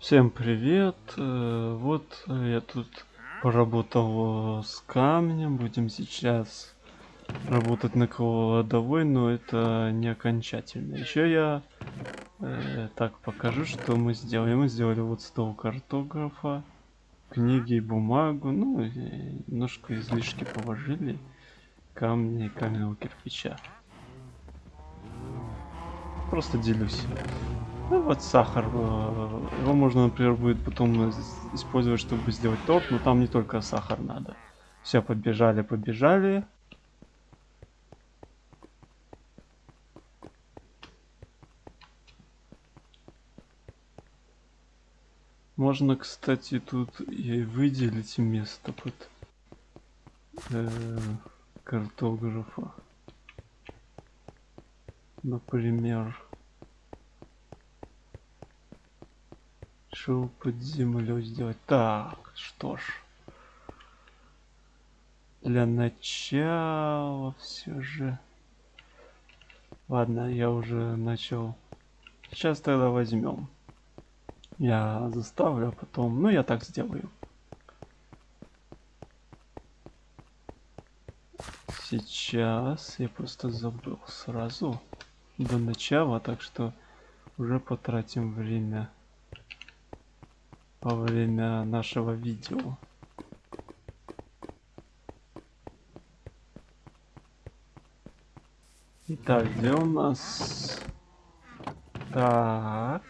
Всем привет! Э, Вот я тут поработал э, с камнем. Будем сейчас работать на кладовой, но это не окончательно. Еще я э, так покажу, что мы сделали. Мы сделали вот стол картографа, книги и бумагу. Ну, немножко излишки положили камни и каменного кирпича. Просто делюсь. Ну вот сахар. э, Его можно, например, будет потом использовать, чтобы сделать торт, но там не только сахар надо. Все, побежали, побежали. Можно, кстати, тут и выделить место под э, картографа. Например, что под землей сделать? Так, что ж. Для начала все же. Ладно, я уже начал. Сейчас тогда возьмем. Я заставлю, а потом... Ну, я так сделаю. Сейчас я просто забыл сразу до начала, так что уже потратим время во время нашего видео. Итак, где у нас? Так.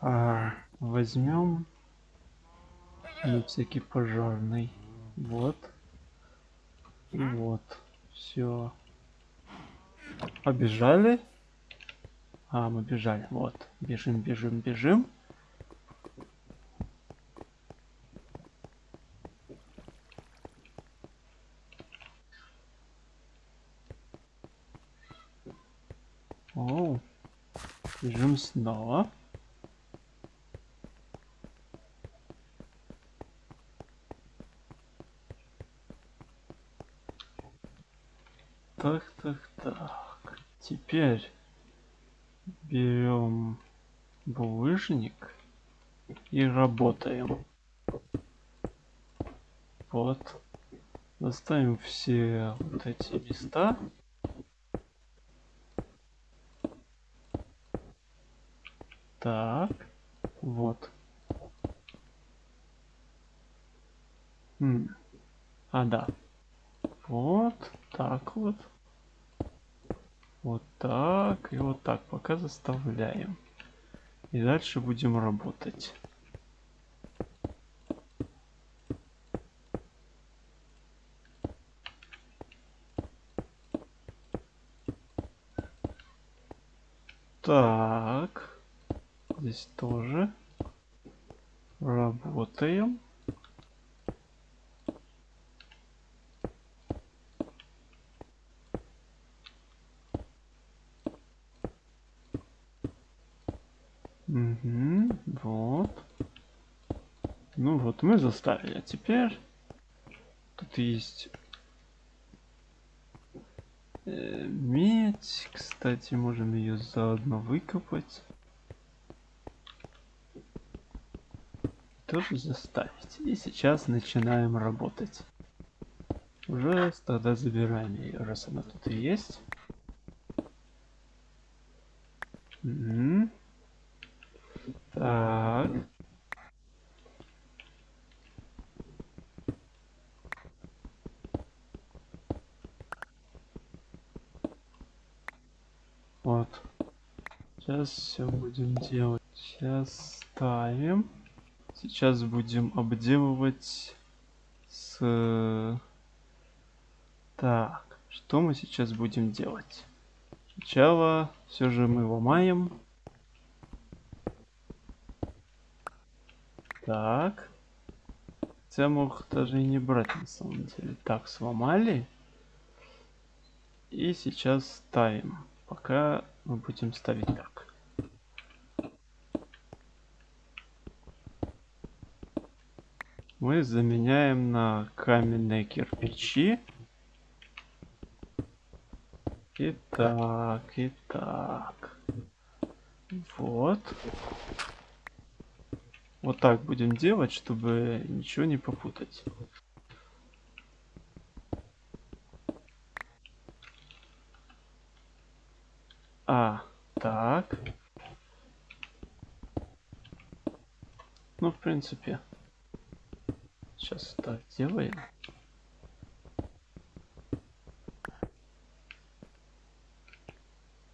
А, возьмем на всякий пожарный. Вот. Вот. Все. Побежали. А, мы бежали. Вот. Бежим, бежим, бежим. Оу. Бежим снова. Так, так, так. Теперь берем булыжник и работаем. Вот. Доставим все вот эти места. Так, вот. М. А, да. Вот так вот. Вот так и вот так. Пока заставляем. И дальше будем работать. Так. Здесь тоже. Работаем. Угу, вот. Ну вот, мы заставили. А теперь тут есть э, медь. Кстати, можем ее заодно выкопать. Тоже заставить. И сейчас начинаем работать. Уже тогда забираем ее, раз она тут и есть. Мгм. Так. Вот. Сейчас все будем делать. Сейчас ставим. Сейчас будем обделывать с... Так, что мы сейчас будем делать? Сначала все же мы ломаем. Так. Хотя мог даже и не брать на самом деле. Так, сломали. И сейчас ставим. Пока мы будем ставить так. Мы заменяем на каменные кирпичи. Итак, итак. Вот. вот так будем делать, чтобы ничего не попутать. А, так. Ну, в принципе, сейчас так делаем.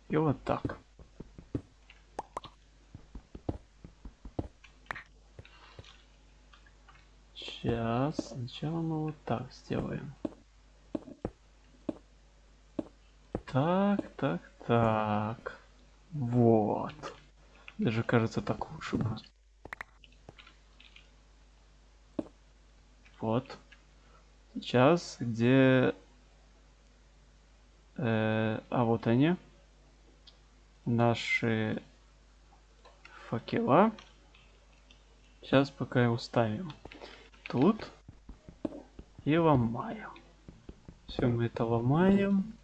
И вот так. Сейчас сначала мы вот так сделаем. Так, так, так. Вот. Даже кажется так лучше будет. Вот. Сейчас где... Э, а вот они. Наши факела. Сейчас пока и уставим. Тут. И ломаем. Все, мы это ломаем.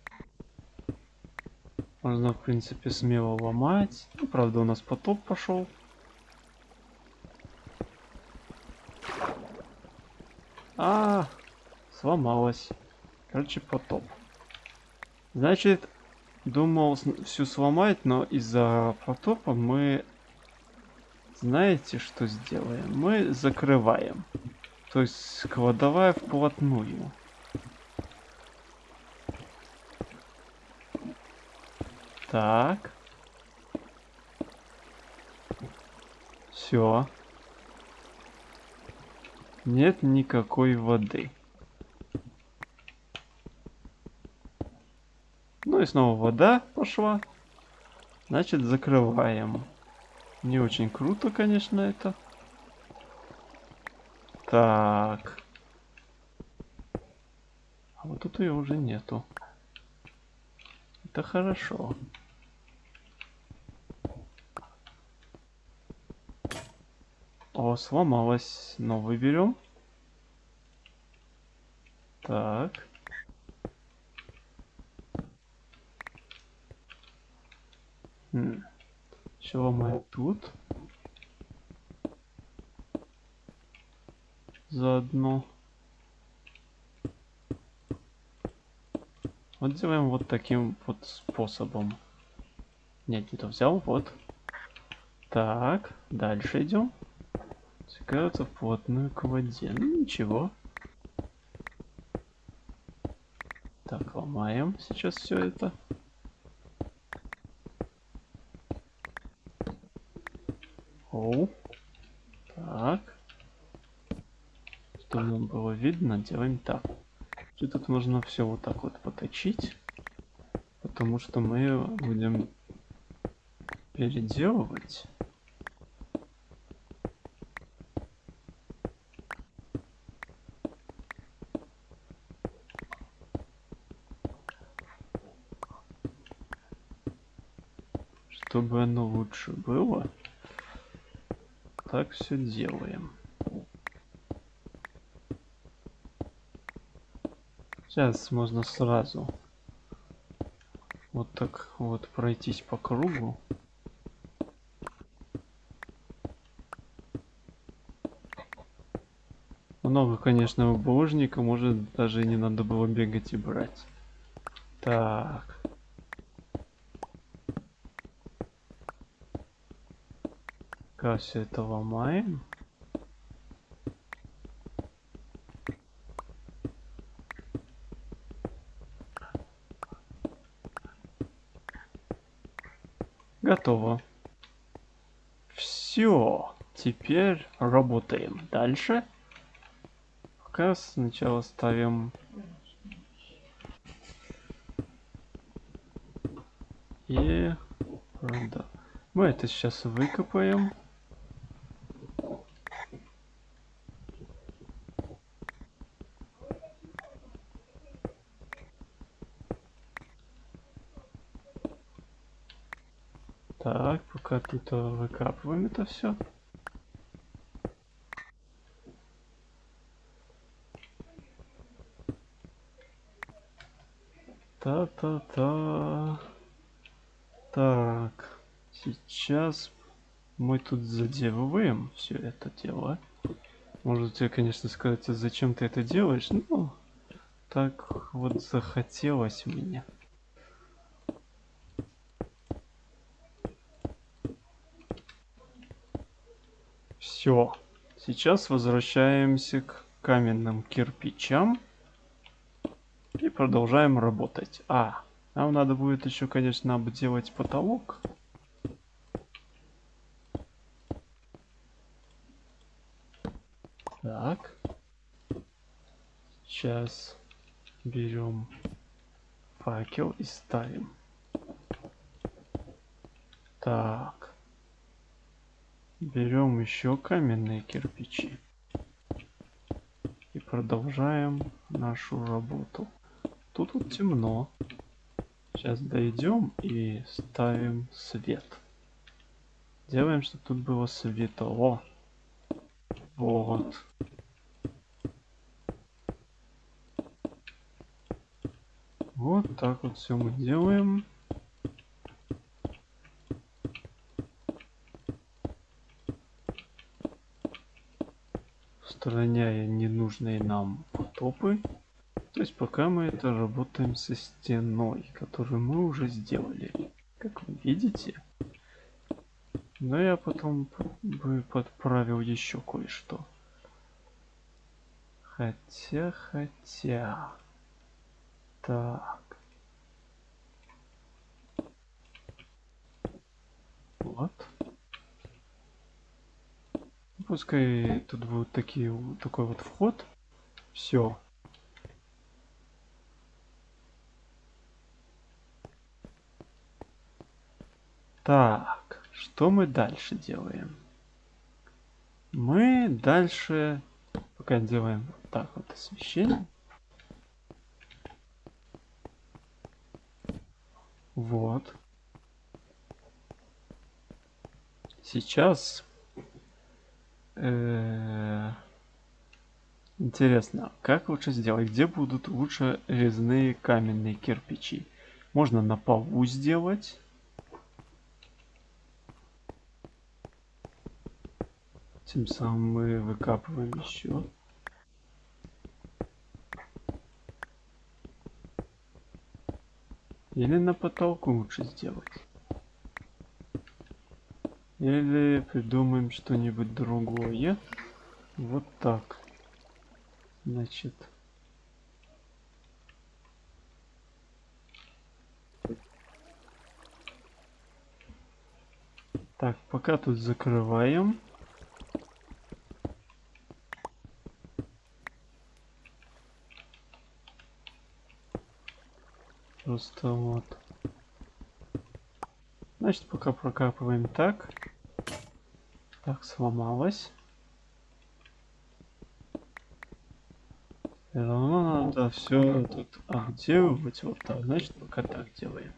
Можно, в принципе, смело ломать. Ну, правда, у нас потоп пошел. А, сломалась. Короче, потоп. Значит, думал всю сломать, но из-за потопа мы... Знаете, что сделаем? Мы закрываем. То есть кладовая вплотную. Так. Все. Нет никакой воды. Ну и снова вода пошла. Значит, закрываем. Не очень круто, конечно, это. Так. А вот тут ее уже нету. Это хорошо. О, сломалась. Новый берем. Так. Хм. Еще ломаем тут. Заодно. Вот делаем вот таким вот способом. Нет, не то взял, вот. Так, дальше идем стекаются вплотную к воде. Ну ничего. Так, ломаем сейчас все это. Оу. Так. Чтобы нам было видно, делаем так. И тут нужно все вот так вот поточить. Потому что мы будем переделывать. Чтобы оно лучше было, так все делаем. Сейчас можно сразу вот так вот пройтись по кругу. Много, конечно, булыжника, может даже не надо было бегать и брать. Так. Пока все это ломаем. Готово. Все. Теперь работаем. Дальше. Пока сначала ставим и правда. Мы это сейчас выкопаем. Так, пока тут э, выкапываем это все. Та-та-та. Так, сейчас мы тут заделываем все это дело. Можете, конечно, сказать, а зачем ты это делаешь? Ну, так вот захотелось мне. Все. Сейчас возвращаемся к каменным кирпичам. И продолжаем работать. А, нам надо будет еще, конечно, обделать потолок. Так. Сейчас берем факел и ставим. Так. Берем еще каменные кирпичи. И продолжаем нашу работу. Тут вот темно. Сейчас дойдем и ставим свет. Делаем, чтобы тут было светло. Вот. Вот так вот все мы делаем. Устраняя ненужные нам потопы. То есть пока мы это работаем со стеной, которую мы уже сделали. Как вы видите. Но я потом бы подправил еще кое-что. Хотя, хотя... Так. Вот. Пускай тут будут такие, такой вот вход. Все. Так, что мы дальше делаем? Мы дальше пока делаем вот так вот освещение. Вот. Сейчас интересно, как лучше сделать? Где будут лучше резные каменные кирпичи? Можно на полу сделать. Тем самым мы выкапываем еще. Или на потолку лучше сделать. Или придумаем что-нибудь другое. Вот так. Значит. Так, пока тут закрываем. Просто вот. Значит, пока прокапываем так. Так, сломалось. Все равно надо все тут обделывать вот так. Значит, пока так делаем.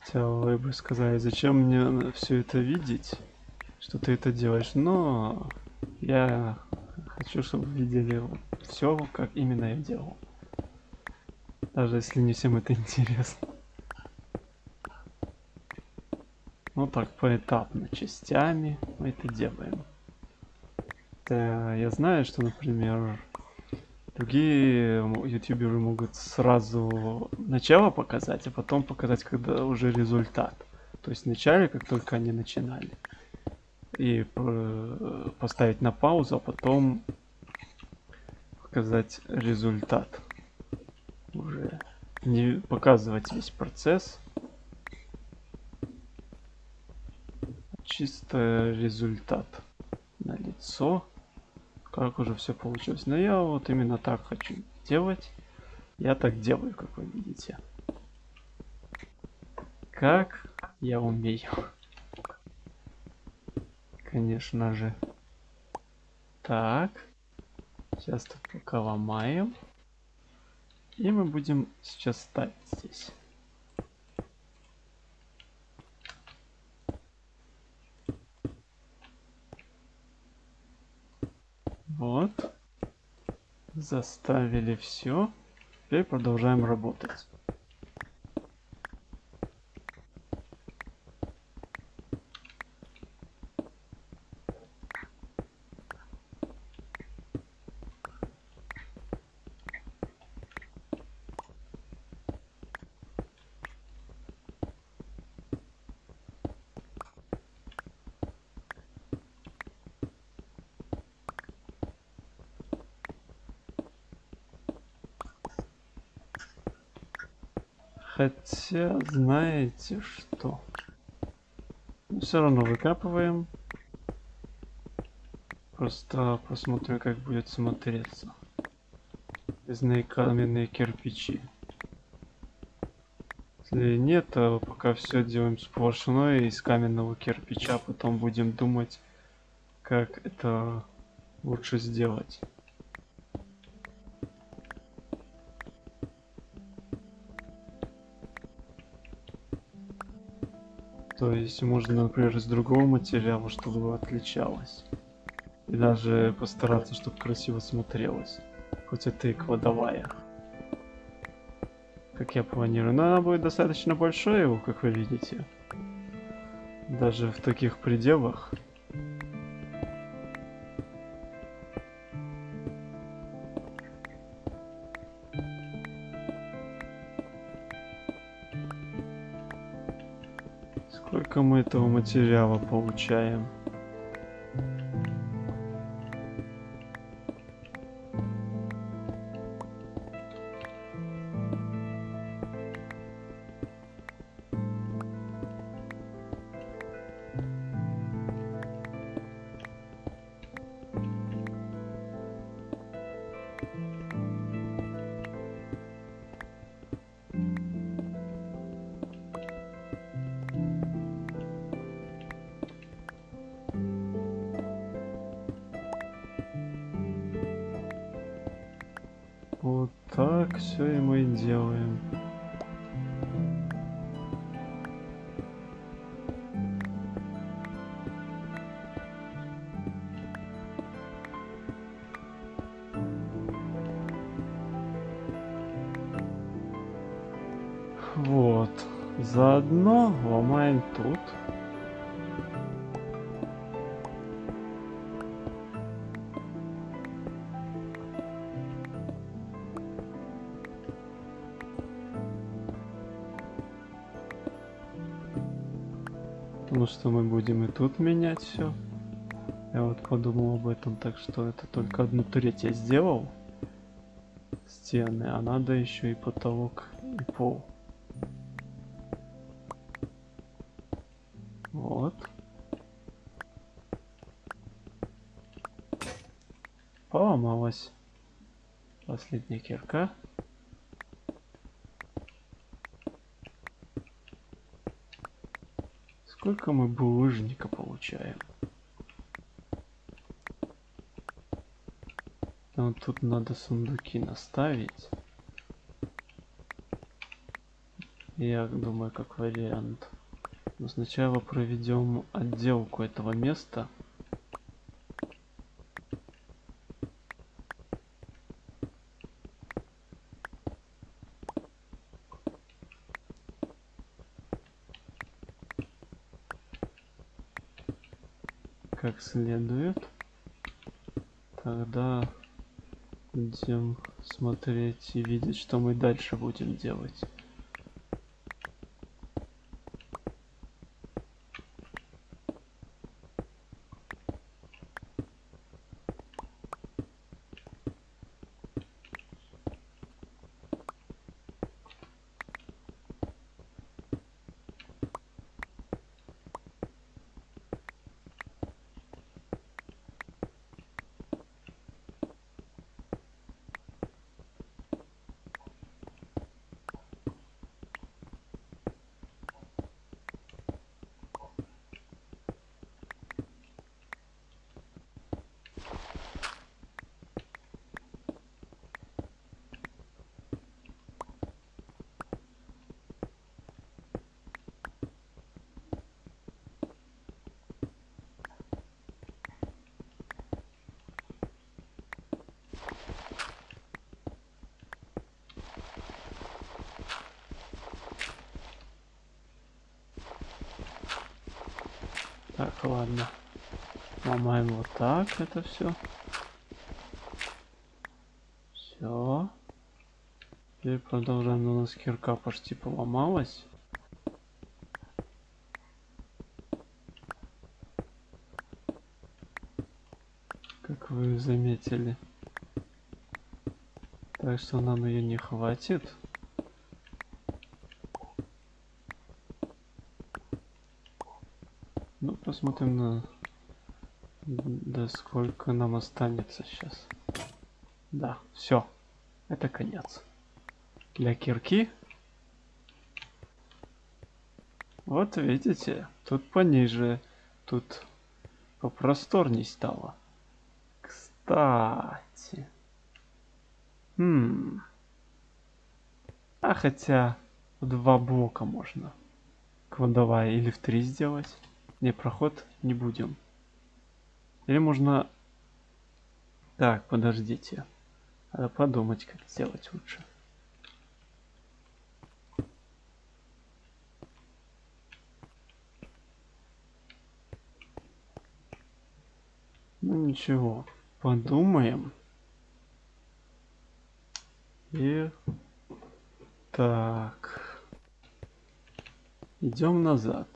Хотя вы бы сказали, зачем мне все это видеть? что ты это делаешь, но я хочу, чтобы видели все, как именно я делал. Даже если не всем это интересно. Ну так, поэтапно, частями мы это делаем. Это, я знаю, что, например, другие ютуберы могут сразу начало показать, а потом показать, когда уже результат. То есть вначале, как только они начинали и э, поставить на паузу, а потом показать результат. Не показывать весь процесс. Чисто результат на лицо. Как уже все получилось. Но я вот именно так хочу делать. Я так делаю, как вы видите. Как я умею конечно же. Так. Сейчас тут пока ломаем. И мы будем сейчас ставить здесь. Вот. заставили все. Теперь продолжаем работать. Хотя, знаете что? Все равно выкапываем. Просто посмотрим, как будет смотреться. Резные каменные кирпичи. Если нет, то пока все делаем сплошное из каменного кирпича, потом будем думать, как это лучше сделать. То есть можно, например, из другого материала, чтобы отличалось. И даже постараться, чтобы красиво смотрелось. Хоть это и кладовая. Как я планирую. Но она будет достаточно большой, как вы видите. Даже в таких пределах. Мы этого материала получаем? Потому что мы будем и тут менять все. Я вот подумал об этом, так что это только одну треть я сделал. Стены, а надо еще и потолок, и пол. Вот. Поломалась. Последняя кирка. Сколько мы булыжника получаем? Вот тут надо сундуки наставить. Я думаю, как вариант. Но сначала проведем отделку этого места. как следует. Тогда будем смотреть и видеть, что мы дальше будем делать. Так это все. Все. Теперь продолжаем. У нас кирка почти поломалась. Как вы заметили. Так что нам ее не хватит. Ну, посмотрим на... Да сколько нам останется сейчас. Да, все. Это конец. Для кирки. Вот видите, тут пониже, тут попросторней стало. Кстати. Хм. А хотя в два блока можно. Кладовая или в три сделать. Не, проход не будем. Или можно... Так, подождите. Надо подумать, как сделать лучше. Ну ничего, подумаем. И так. Идем назад.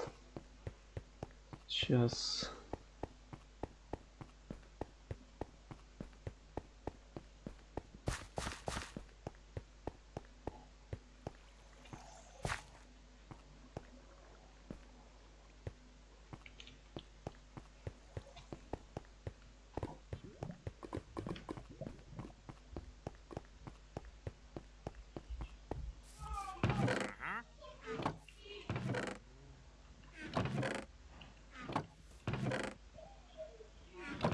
Сейчас.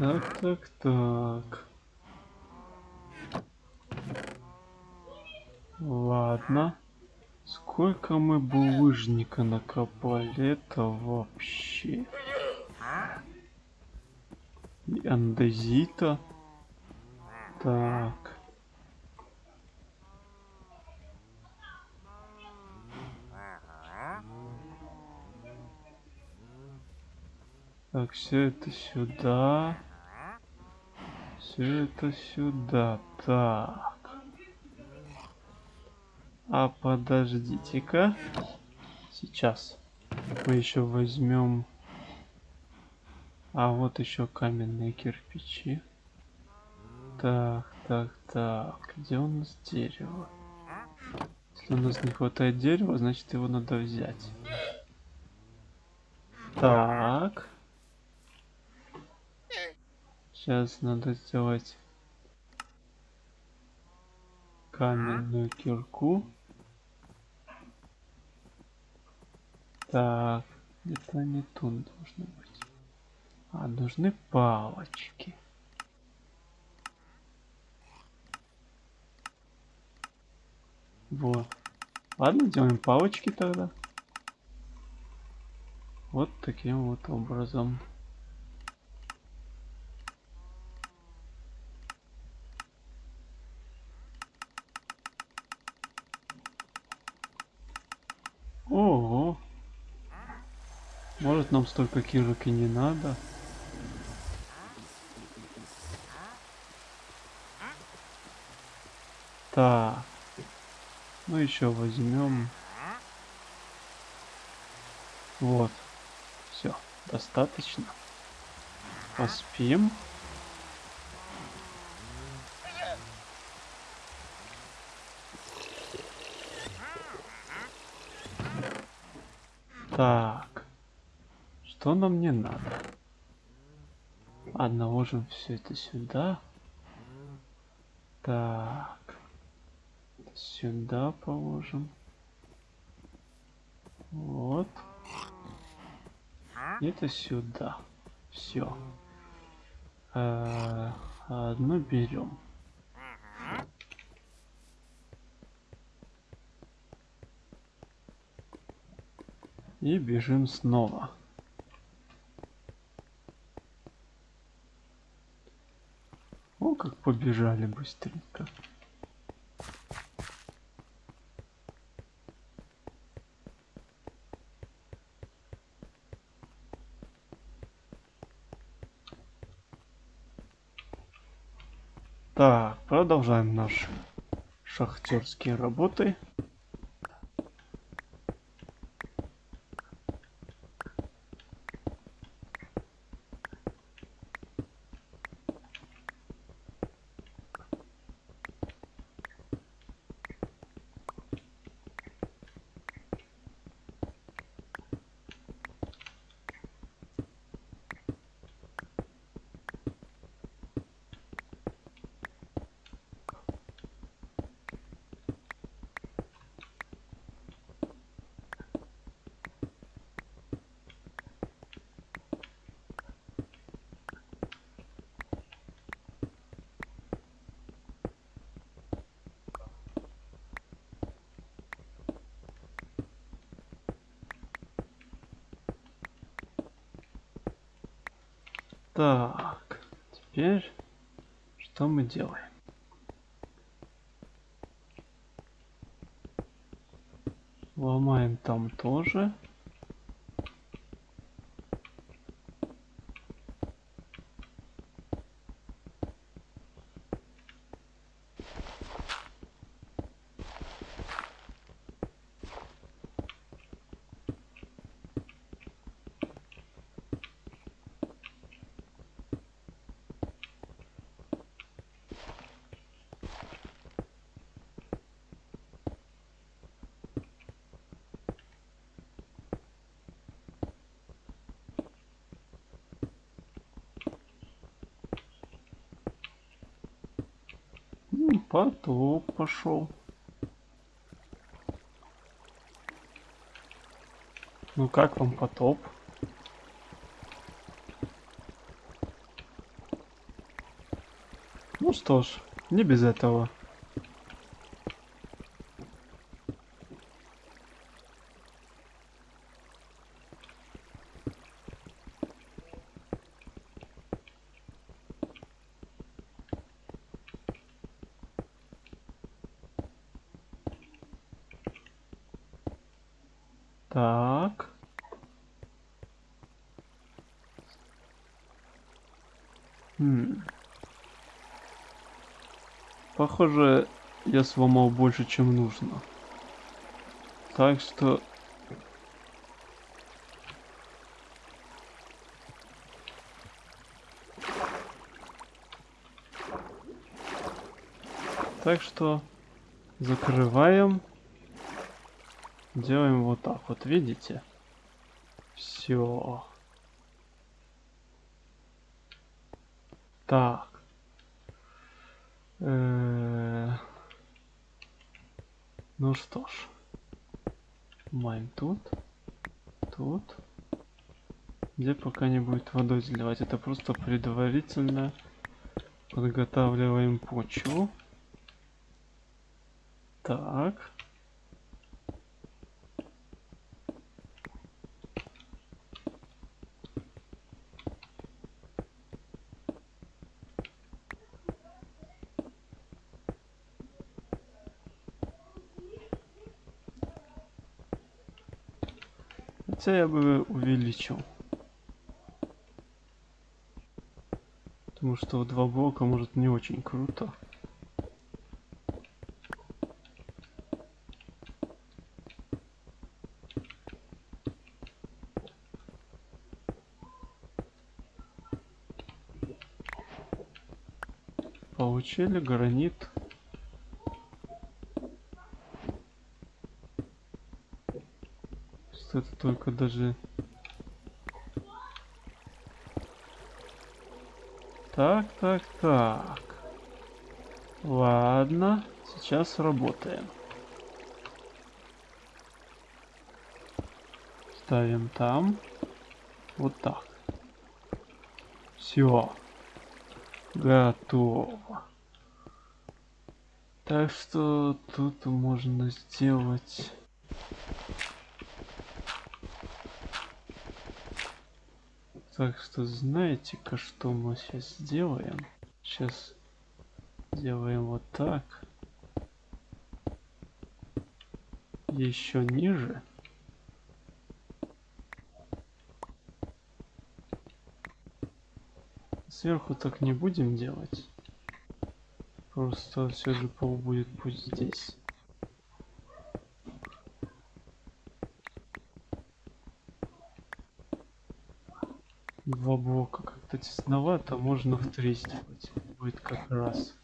Так, так, так. Ладно. Сколько мы булыжника накопали, это вообще. И андезита. Так. Так, все это сюда. Все это сюда. Так. А подождите-ка. Сейчас. Мы еще возьмем... А вот еще каменные кирпичи. Так, так, так. Где у нас дерево? Если у нас не хватает дерева, значит его надо взять. Так. Сейчас надо сделать каменную кирку. Так, это не тут должно быть. А, нужны палочки. Вот. Ладно, делаем палочки тогда. Вот таким вот образом. Может нам столько кирок и не надо. Так. Ну еще возьмем. Вот. Все, достаточно. Поспим. Так. Что нам не надо? Ладно, ложим все это сюда. Так. Сюда положим. Вот. Это сюда. Все. Одну берем. И бежим снова. побежали быстренько. Так, продолжаем наши шахтерские работы. Делаем? Ломаем там тоже. Потоп пошел. Ну как вам потоп? Ну что ж, не без этого. Так. Хм. Похоже, я сломал больше, чем нужно. Так что... Так что закрываем. Делаем вот так вот, видите? Все. Так. Э, Ну что ж. Маем тут. Тут. Где пока не будет водой заливать. Это просто предварительно подготавливаем почву. Так. Хотя я бы увеличил. Потому что в два блока может не очень круто. Получили гранит. Что это только даже... Так, так, так. Ладно, сейчас работаем. Ставим там. Вот так. Все. Готово. Так что тут можно сделать... Так что знаете-ка, что мы сейчас сделаем? Сейчас делаем вот так. Еще ниже. Сверху так не будем делать. Просто все же пол будет пусть здесь. Два блока как-то тесновато, можно в три сделать. Будет как раз.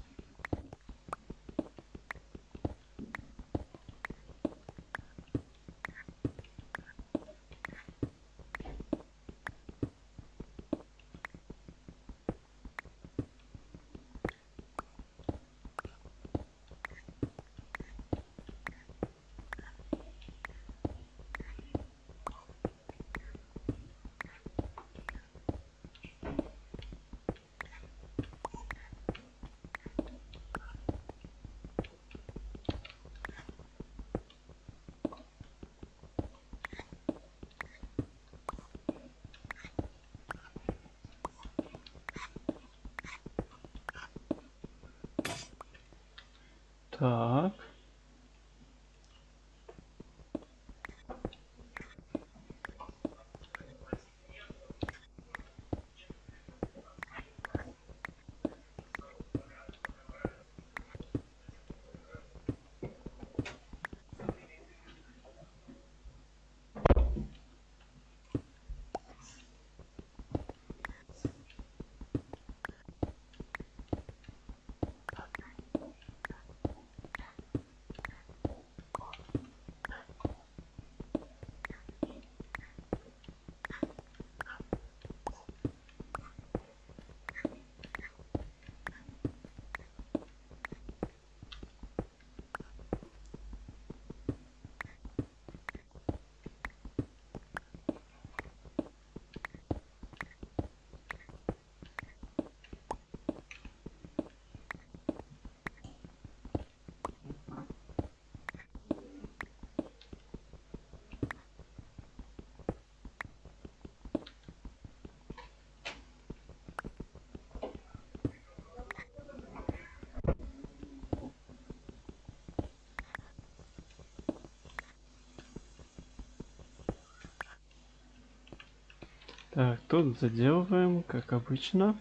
Так, тут заделываем, как обычно.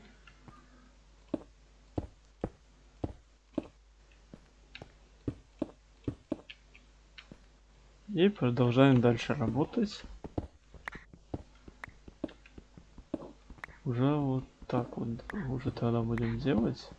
И продолжаем дальше работать. Уже вот так вот, уже тогда будем делать.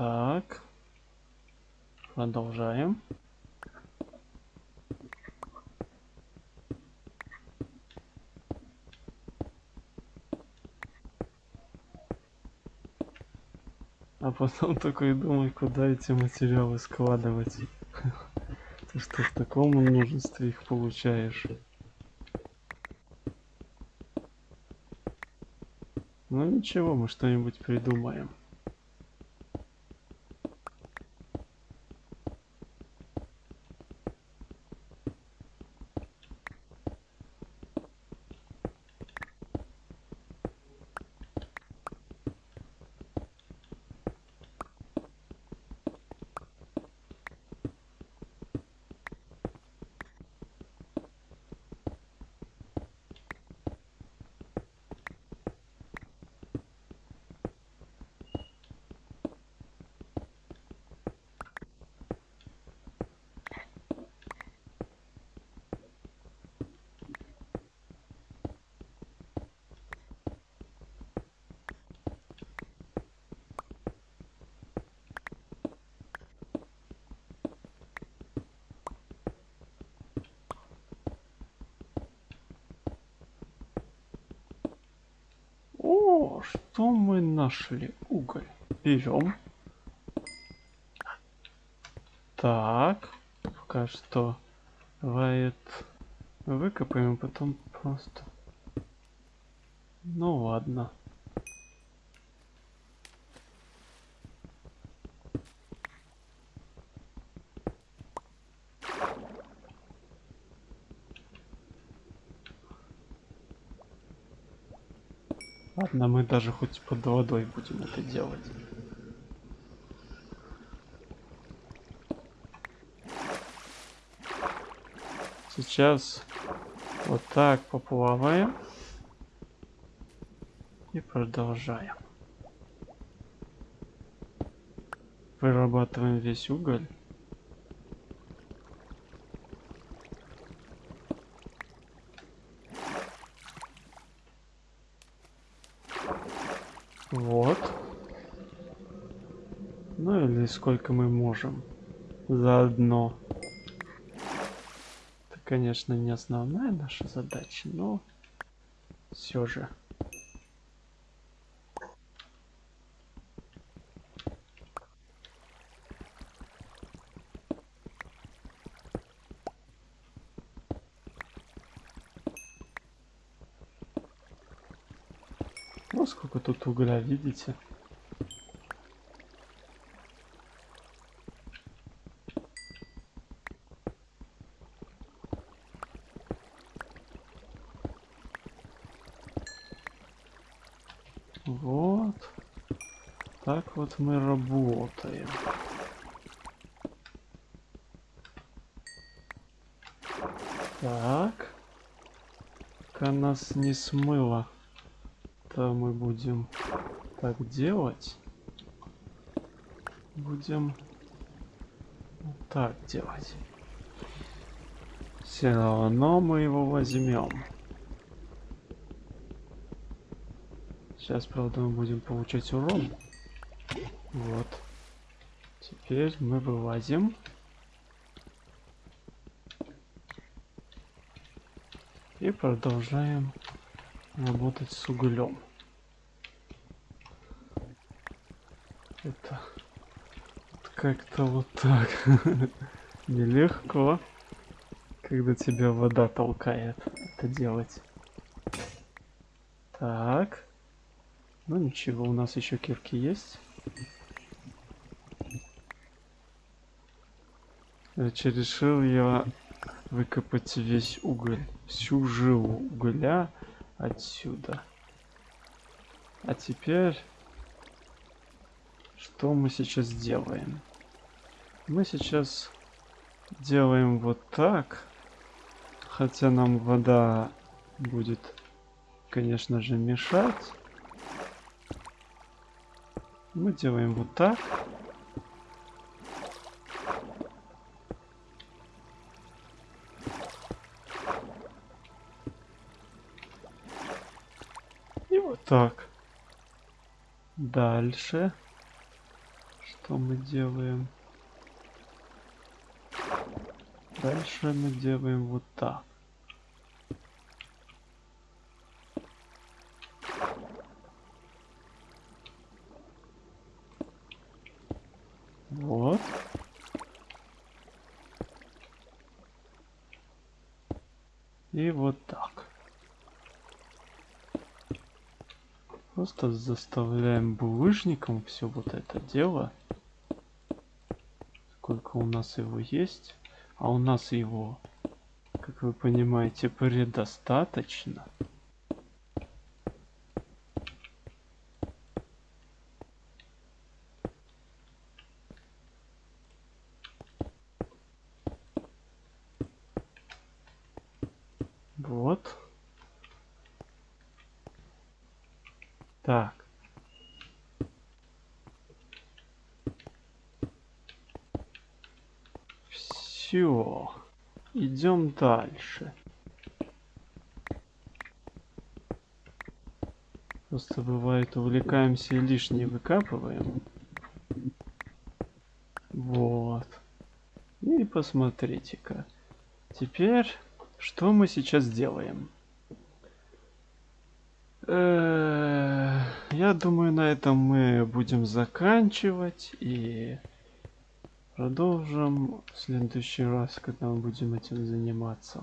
Так. Продолжаем. А потом такой думай, куда эти материалы складывать. Ты что в таком множестве их получаешь? Ну ничего, мы что-нибудь придумаем. Нашли? Уголь. Берем. Так, пока что давай выкопаем, потом просто. Ну ладно. Ладно, мы даже хоть под водой будем это делать. Сейчас вот так поплаваем. И продолжаем. Вырабатываем весь уголь. Вот. Ну или сколько мы можем. Заодно. Это, конечно, не основная наша задача, но все же. Ну, сколько тут угля, видите? Вот. Так вот мы работаем. Так. Пока нас не смыло то мы будем так делать. Будем вот так делать. Все равно мы его возьмем. Сейчас, правда, мы будем получать урон. Теперь мы вылазим. И продолжаем работать с углем. Это как-то вот так. Нелегко, когда тебя вода толкает это делать. Так. Ну ничего, у нас еще кирки есть. Короче, решил я выкопать весь уголь, всю жилу угля отсюда. А теперь, что мы сейчас делаем? Мы сейчас делаем вот так, хотя нам вода будет, конечно же, мешать. Мы делаем вот так. Так. Дальше. Что мы делаем? Дальше мы делаем вот так. Вот. И вот так. Просто заставляем булыжником все вот это дело. Сколько у нас его есть. А у нас его, как вы понимаете, предостаточно. Так. Все. Идем дальше. Просто бывает увлекаемся и лишнее выкапываем. Вот. И посмотрите-ка. Теперь, что мы сейчас делаем? Э я думаю, на этом мы будем заканчивать и продолжим в следующий раз, когда мы будем этим заниматься.